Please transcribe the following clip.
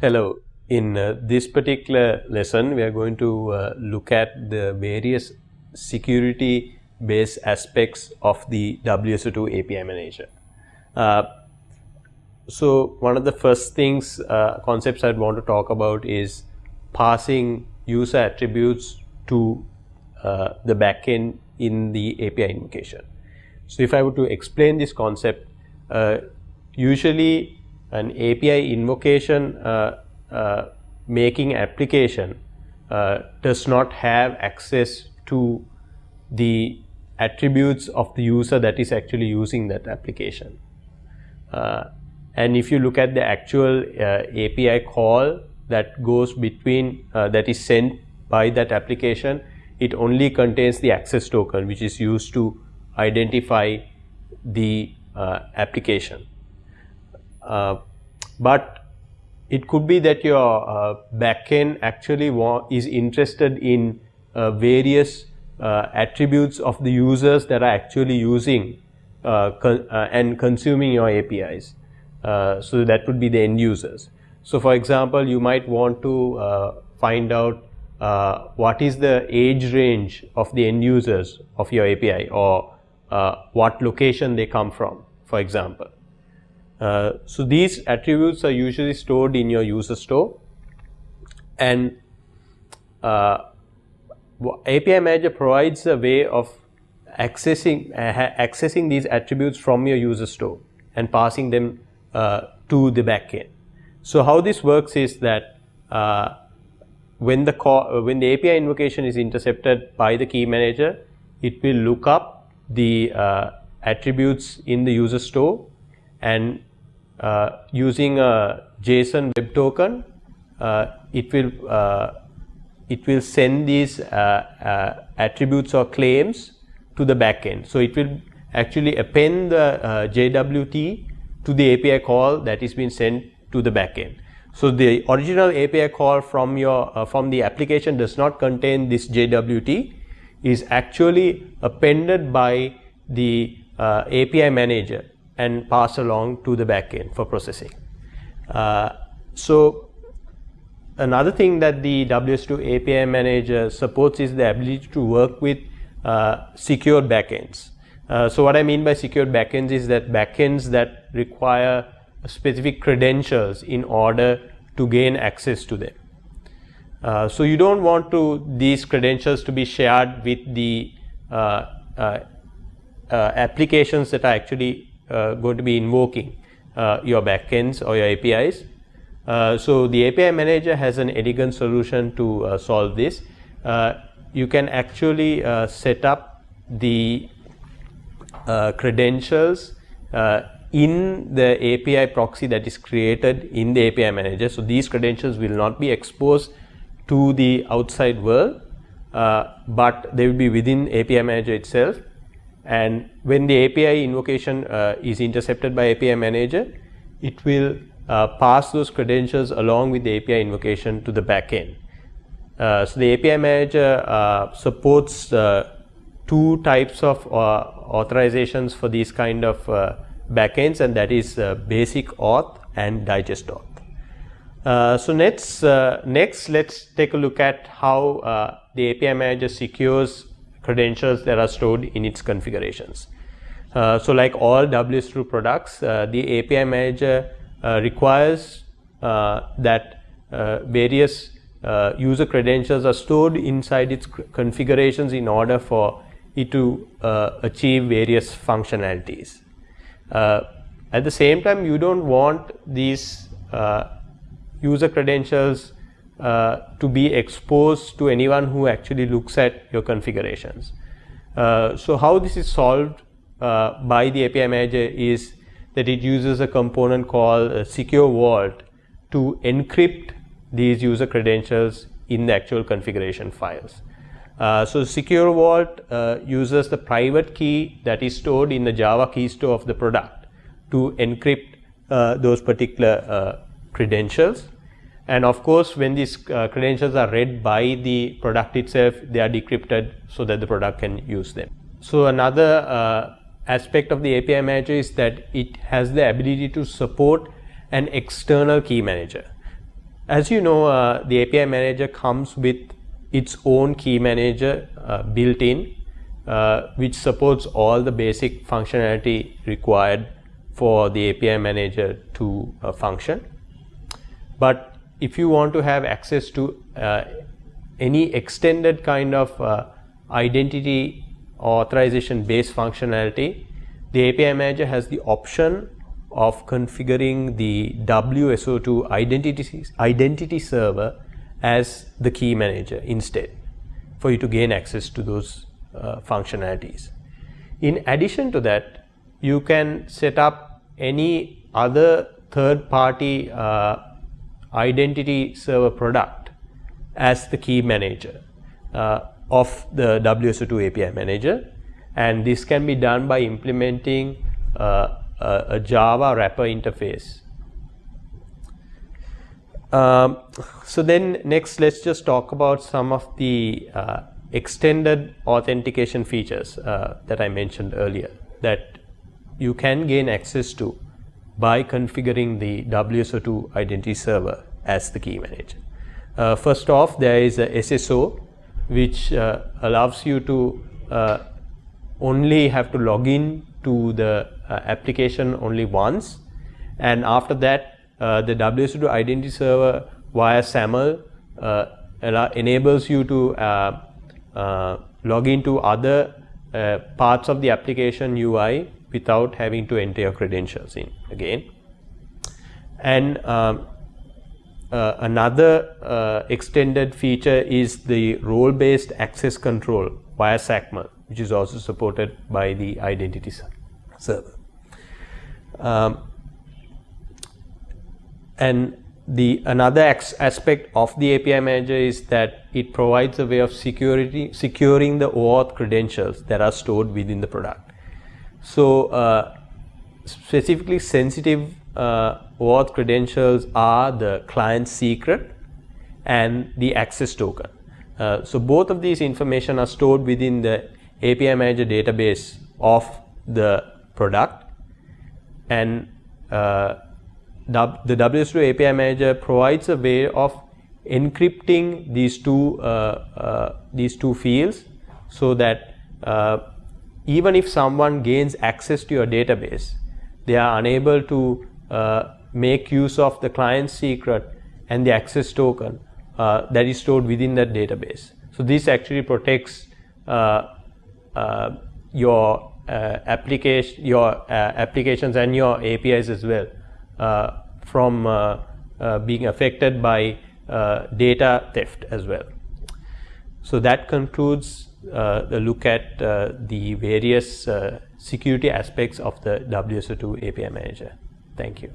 Hello. In uh, this particular lesson, we are going to uh, look at the various security based aspects of the WSO2 API manager. Uh, so, one of the first things uh, concepts I'd want to talk about is passing user attributes to uh, the backend in the API invocation. So, if I were to explain this concept, uh, usually an API invocation uh, uh, making application uh, does not have access to the attributes of the user that is actually using that application. Uh, and if you look at the actual uh, API call that goes between uh, that is sent by that application, it only contains the access token which is used to identify the application. Uh, but it could be that your uh, backend actually is interested in uh, various uh, attributes of the users that are actually using uh, con uh, and consuming your APIs. so that would be the end users. So for example, you might want to find out what is the age range of the end users of your API or what location they come from, for example. Uh, so these attributes are usually stored in your user store and uh, API manager provides a way of accessing uh, accessing these attributes from your user store and passing them uh, to the backend. So how this works is that uh, when the call, when the API invocation is intercepted by the key manager, it will look up the attributes in the user store and uh, using a JSON web token, uh, it will uh, it will send these attributes or claims to the backend. So it will actually append the JWT to the API call that is being sent to the backend. So the original API call from your uh, from the application does not contain this JWT is actually appended by the uh, API manager and pass along to the backend for processing. Uh, so another thing that the WS2 API manager supports is the ability to work with uh, secured backends. Uh, so what I mean by secured backends is that backends that require specific credentials in order to gain access to them. Uh, so you don't want to these credentials to be shared with the uh, uh, applications that are actually uh, going to be invoking uh, your backends or your APIs. Uh, so the API manager has an elegant solution to solve this. you can actually set up the credentials in the API proxy that is created in the API manager. So these credentials will not be exposed to the outside world, uh, but they will be within API manager itself and when the API invocation uh, is intercepted by API manager, it will uh, pass those credentials along with the API invocation to the backend. Uh, so the API manager uh, supports uh, two types of uh, authorizations for these kind of backends and that is basic auth and digest auth. so next, next let's take a look at how the API manager secures credentials that are stored in its configurations. Uh, so like all WSO2 products, uh, the API manager uh, requires uh, that uh, various uh, user credentials are stored inside its configurations in order for it to achieve various functionalities. at the same time, you don't want these user credentials uh, to be exposed to anyone who actually looks at your configurations. Uh, so how this is solved uh, by the API manager is that it uses a component called secure vault to encrypt these user credentials in the actual configuration files. Uh, so secure vault uh, uses the private key that is stored in the Java key store of the product to encrypt uh, those particular credentials and of course, when these uh, credentials are read by the product itself, they are decrypted so that the product can use them. So another uh, aspect of the API manager is that it has the ability to support an external key manager. as you know, uh, the API manager comes with its own key manager uh, built in, uh, which supports all the basic functionality required for the API manager to uh, function. But if you want to have access to uh, any extended kind of uh, identity authorization based functionality, the API manager has the option of configuring the WSO2 identity, identity server as the key manager instead for you to gain access to those uh, functionalities. In addition to that, you can set up any other third party uh, identity server product as the key manager uh, of the WSO2 API manager and this can be done by implementing uh, a, a Java wrapper interface. Um, so then next let's just talk about some of the uh, extended authentication features uh, that I mentioned earlier that you can gain access to by configuring the WSO2 identity server as the key manager. Uh, first off there is a SSO which uh, allows you to uh, only have to log in to the uh, application only once and after that uh, the WSO2 identity server via SAML uh, enables you to log into other parts of the application UI without having to enter your credentials in again. And um, uh, another uh, extended feature is the role based access control via XACML which is also supported by the identity server. Um, and the another aspect of the API manager is that it provides a way of security securing the OAuth credentials that are stored within the product. So uh, specifically sensitive uh, credentials are the client secret and the access token. Uh, so both of these information are stored within the API manager database of the product and uh, the WSO2 API manager provides a way of encrypting these two uh, uh, these two fields so that uh, even if someone gains access to your database they are unable to uh, make use of the client secret and the access token uh, that is stored within that database so this actually protects your uh, application your uh, applications and your APIs as well uh, from being affected by data theft as well. So that concludes the look at uh, the various uh, security aspects of the WSO2 API manager. Thank you.